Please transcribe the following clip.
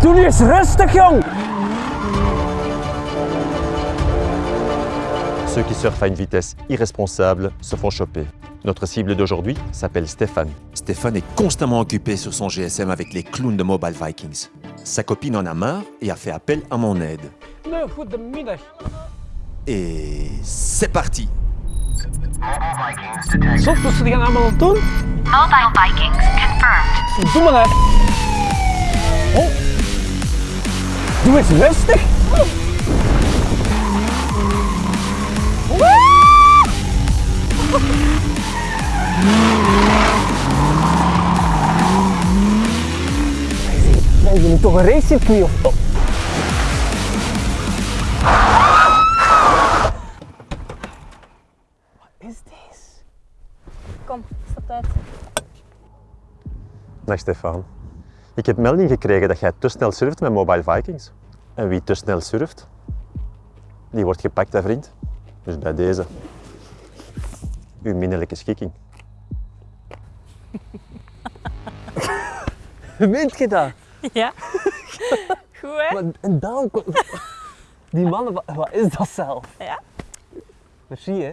Doe nu eens rustig, jong! Ceux qui surfent à une vitesse irresponsable se font choper. Notre cible d'aujourd'hui s'appelle Stéphane. Stéphane est constamment occupé sur son GSM avec les clowns de Mobile Vikings. Sa copine en a marre et a fait appel à mon aide. Et c'est parti? Mobile Vikings confirmed. Doe eens rustig. Zijn toch een racecircuit of... Oh. Wat is dit? Kom, stap uit. Dag Stefan. Ik heb melding gekregen dat jij te snel surft met Mobile Vikings. En wie te snel surft, die wordt gepakt, hè vriend. Dus bij deze. Uw minnelijke schikking. Meent je dat? Ja. Goed hè? Maar, en dan... Die mannen, wa- wat is dat zelf? Ja. Merci hè.